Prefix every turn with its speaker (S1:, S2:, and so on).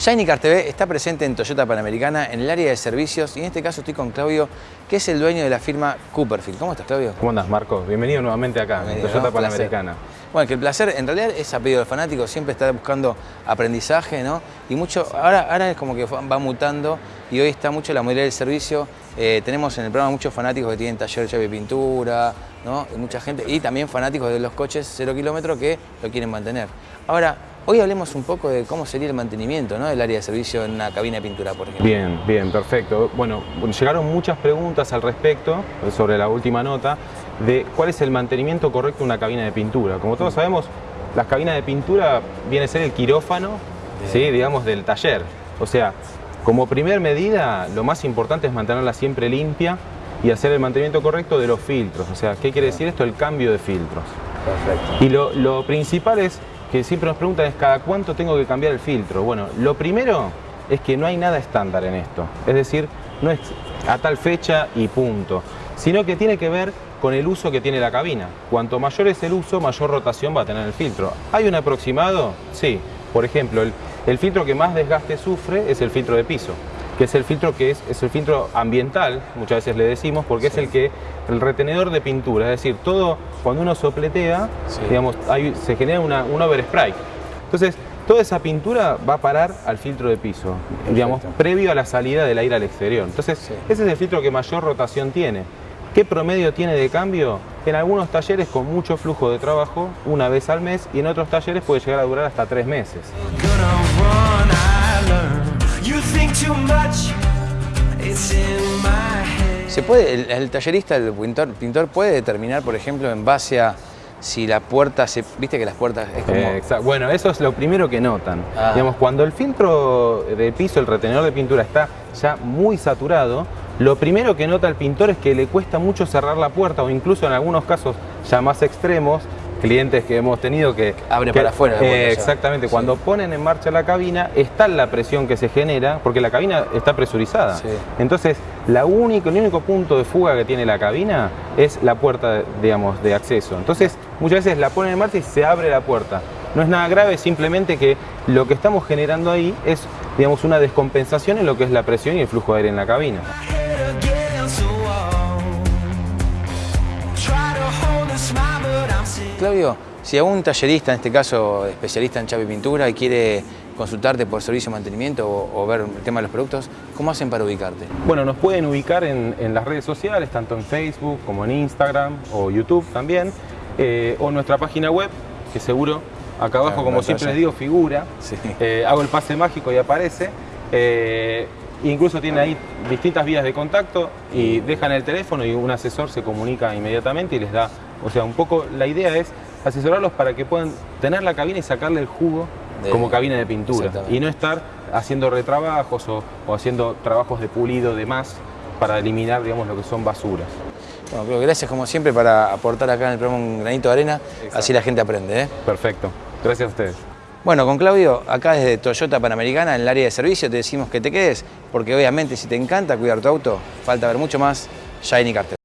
S1: Shiny Car TV está presente en Toyota Panamericana en el área de servicios y en este caso estoy con Claudio, que es el dueño de la firma Cooperfield. ¿Cómo estás, Claudio?
S2: ¿Cómo andas, Marco? Bienvenido nuevamente acá,
S1: Bienvenido,
S2: en Toyota
S1: ¿no?
S2: Panamericana.
S1: Bueno, que el placer en realidad es a pedido del fanático, siempre está buscando aprendizaje, ¿no? Y mucho, ahora, ahora es como que va mutando y hoy está mucho la modalidad del servicio. Eh, tenemos en el programa muchos fanáticos que tienen taller llave y pintura, ¿no? Y mucha gente, y también fanáticos de los coches cero kilómetros que lo quieren mantener. Ahora, hoy hablemos un poco de cómo sería el mantenimiento ¿no? del área de servicio en una cabina de pintura, por ejemplo.
S2: Bien, bien, perfecto. Bueno, llegaron muchas preguntas al respecto, sobre la última nota, de cuál es el mantenimiento correcto de una cabina de pintura. Como todos sabemos, las cabinas de pintura viene a ser el quirófano, ¿sí? digamos, del taller. O sea, como primer medida, lo más importante es mantenerla siempre limpia y hacer el mantenimiento correcto de los filtros. O sea, ¿qué quiere decir esto? El cambio de filtros.
S1: Perfecto.
S2: Y lo, lo principal es que siempre nos preguntan es cada cuánto tengo que cambiar el filtro. Bueno, lo primero es que no hay nada estándar en esto. Es decir, no es a tal fecha y punto. Sino que tiene que ver con el uso que tiene la cabina. Cuanto mayor es el uso, mayor rotación va a tener el filtro. ¿Hay un aproximado? Sí. Por ejemplo, el, el filtro que más desgaste sufre es el filtro de piso que es el filtro que es, es el filtro ambiental, muchas veces le decimos, porque es el que, el retenedor de pintura, es decir, todo, cuando uno sopletea,
S1: Sí.
S2: digamos, hay- se genera una, un overspray. Entonces, toda esa pintura va a parar al filtro de piso, digamos, previo a la salida del aire al exterior. Entonces,
S1: Sí.
S2: ese es el filtro que mayor rotación tiene. ¿Qué promedio tiene de cambio? En algunos talleres con mucho flujo de trabajo, una vez al mes, y en otros talleres puede llegar a durar hasta tres meses.
S3: Gonna run, I learn. You think too much, it's in my head.
S1: ¿Se puede, el, el tallerista, el pintor, pintor puede determinar, por ejemplo, en base a si la puerta se. Viste que las puertas es como.
S2: Eh, bueno, eso es lo primero que notan.
S1: Ah.
S2: Digamos, cuando el filtro de piso, el retenedor de pintura está ya muy saturado, lo primero que nota el pintor es que le cuesta mucho cerrar la puerta o incluso en algunos casos ya más extremos, clientes que hemos tenido que...
S1: Abre
S2: que-
S1: para afuera
S2: eh, exactamente,
S1: Sí.
S2: cuando ponen en marcha la cabina, está la presión que se genera, porque la cabina está presurizada.
S1: Sí.
S2: Entonces, la único, el único punto de fuga que tiene la cabina es la puerta, digamos, de acceso. Entonces, muchas veces la ponen en marcha y se abre la puerta. No es nada grave, simplemente que lo que estamos generando ahí es, digamos, una descompensación en lo que es la presión y el flujo de aire en la cabina.
S1: Claudio, si a un tallerista, en este caso especialista en chave y pintura, y quiere consultarte por servicio de mantenimiento o, o ver el tema de los productos, ¿cómo hacen para ubicarte?
S2: Bueno, nos pueden ubicar en, en las redes sociales, tanto en Facebook como en Instagram o YouTube también, eh, o nuestra página web, que seguro acá abajo,
S1: Claro,
S2: como siempre les digo, figura.
S1: Sí.
S2: Eh, hago el pase mágico y aparece. Eh, incluso tiene ahí distintas vías de contacto y dejan el teléfono y un asesor se comunica inmediatamente y les da, o sea, un poco la idea es asesorarlos para que puedan tener la cabina y sacarle el jugo
S1: De-
S2: como cabina de pintura y no estar haciendo retrabajos o, o haciendo trabajos de pulido de más para eliminar, digamos, lo que son basuras.
S1: Bueno, Claudio, gracias como siempre para aportar acá en el programa un granito de arena, así la gente aprende. ¿eh?
S2: Perfecto. Gracias a ustedes.
S1: Bueno, con Claudio, acá desde Toyota Panamericana, en el área de servicio, te decimos que te quedes, porque obviamente si te encanta cuidar tu auto, falta ver mucho más Shiny Cartel.